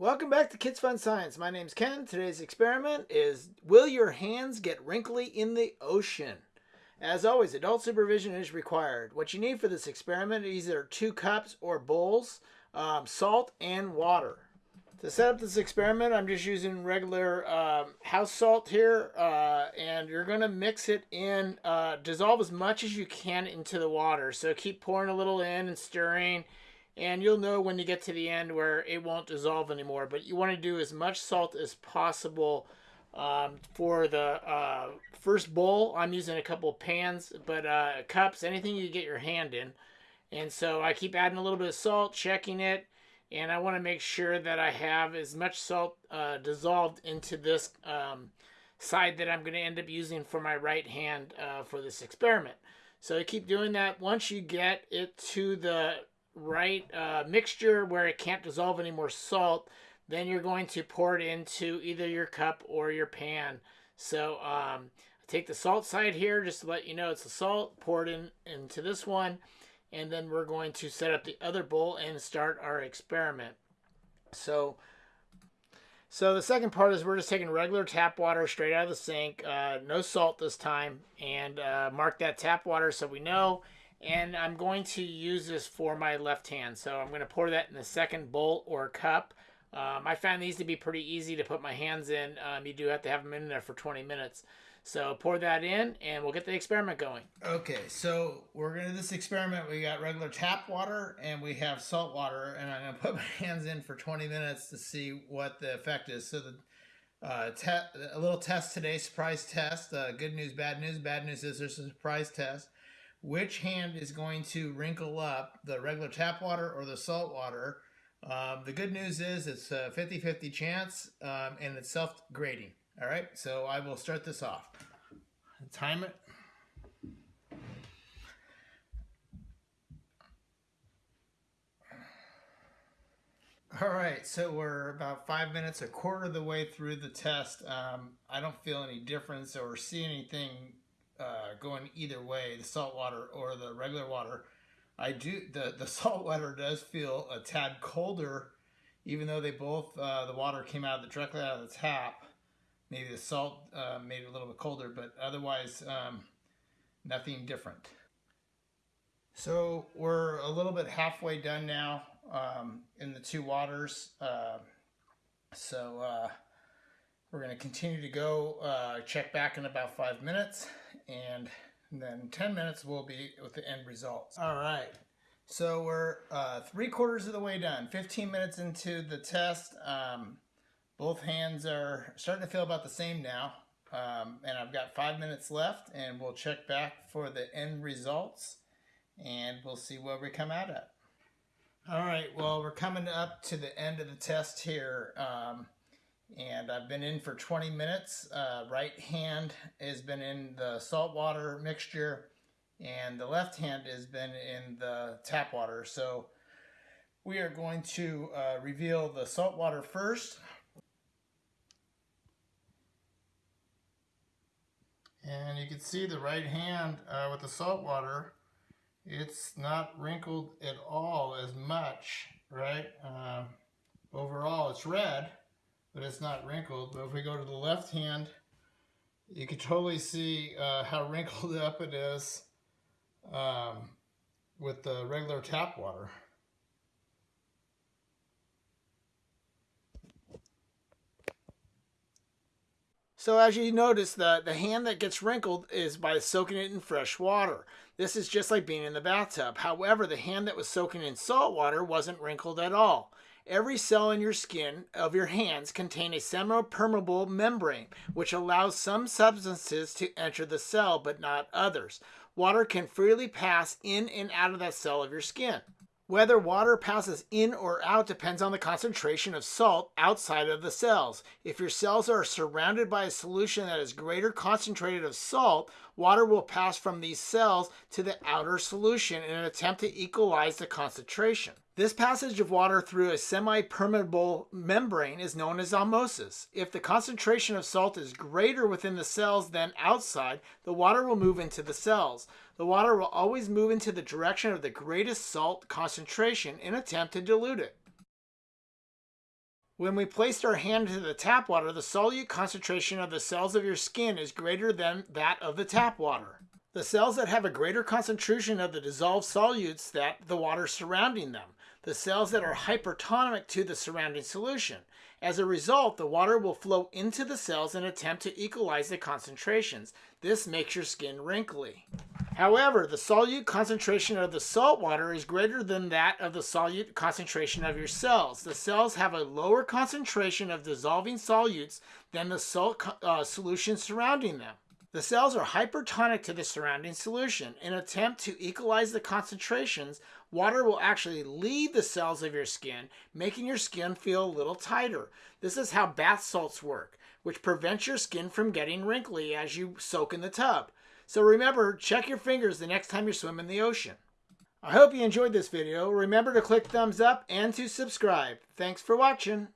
Welcome back to Kids Fun Science. My name's Ken. Today's experiment is Will your hands get wrinkly in the ocean? As always, adult supervision is required. What you need for this experiment is either two cups or bowls, um, salt, and water. To set up this experiment, I'm just using regular um, house salt here, uh, and you're going to mix it in, uh, dissolve as much as you can into the water. So keep pouring a little in and stirring and you'll know when you get to the end where it won't dissolve anymore. But you want to do as much salt as possible um, for the uh, first bowl. I'm using a couple pans, but uh, cups, anything you get your hand in. And so I keep adding a little bit of salt, checking it, and I want to make sure that I have as much salt uh, dissolved into this um, side that I'm going to end up using for my right hand uh, for this experiment. So I keep doing that. Once you get it to the right uh, mixture where it can't dissolve any more salt, then you're going to pour it into either your cup or your pan. So um, take the salt side here just to let you know it's the salt, pour it in into this one, and then we're going to set up the other bowl and start our experiment. So so the second part is we're just taking regular tap water straight out of the sink, uh, no salt this time, and uh, mark that tap water so we know and I'm going to use this for my left hand. So I'm going to pour that in the second bowl or cup. Um, I found these to be pretty easy to put my hands in. Um, you do have to have them in there for 20 minutes. So pour that in and we'll get the experiment going. Okay, so we're going to do this experiment. We got regular tap water and we have salt water and I'm going to put my hands in for 20 minutes to see what the effect is. So the uh, a little test today, surprise test. Uh, good news, bad news. Bad news is there's a surprise test which hand is going to wrinkle up, the regular tap water or the salt water. Um, the good news is it's a 50-50 chance um, and it's self-grading. All right, so I will start this off. Time it. All right, so we're about five minutes, a quarter of the way through the test. Um, I don't feel any difference or see anything uh, going either way, the salt water or the regular water. I do the the salt water does feel a tad colder, even though they both uh, the water came out the, directly out of the tap. Maybe the salt uh, made it a little bit colder, but otherwise um, nothing different. So we're a little bit halfway done now um, in the two waters. Uh, so uh, we're going to continue to go uh, check back in about five minutes and then 10 minutes will be with the end results. All right. So we're uh, three quarters of the way done. 15 minutes into the test. Um, both hands are starting to feel about the same now. Um, and I've got five minutes left and we'll check back for the end results and we'll see where we come out at. All right, well, we're coming up to the end of the test here. Um, and I've been in for 20 minutes. Uh, right hand has been in the salt water mixture and the left hand has been in the tap water. So we are going to uh, reveal the salt water first. And you can see the right hand uh, with the salt water, it's not wrinkled at all as much, right? Uh, overall, it's red but it's not wrinkled. But if we go to the left hand, you can totally see uh, how wrinkled up it is um, with the regular tap water. So as you notice, the, the hand that gets wrinkled is by soaking it in fresh water. This is just like being in the bathtub. However, the hand that was soaking in salt water wasn't wrinkled at all. Every cell in your skin of your hands contain a semi-permeable membrane, which allows some substances to enter the cell, but not others. Water can freely pass in and out of that cell of your skin. Whether water passes in or out depends on the concentration of salt outside of the cells. If your cells are surrounded by a solution that is greater concentrated of salt, water will pass from these cells to the outer solution in an attempt to equalize the concentration. This passage of water through a semi-permeable membrane is known as osmosis. If the concentration of salt is greater within the cells than outside, the water will move into the cells. The water will always move into the direction of the greatest salt concentration in attempt to dilute it. When we placed our hand into the tap water, the solute concentration of the cells of your skin is greater than that of the tap water. The cells that have a greater concentration of the dissolved solutes that the water surrounding them, the cells that are hypertonic to the surrounding solution. As a result, the water will flow into the cells and attempt to equalize the concentrations. This makes your skin wrinkly. However, the solute concentration of the salt water is greater than that of the solute concentration of your cells. The cells have a lower concentration of dissolving solutes than the salt uh, solution surrounding them. The cells are hypertonic to the surrounding solution. In an attempt to equalize the concentrations, water will actually leave the cells of your skin, making your skin feel a little tighter. This is how bath salts work, which prevents your skin from getting wrinkly as you soak in the tub. So remember, check your fingers the next time you swim in the ocean. I hope you enjoyed this video. Remember to click thumbs up and to subscribe. Thanks for watching.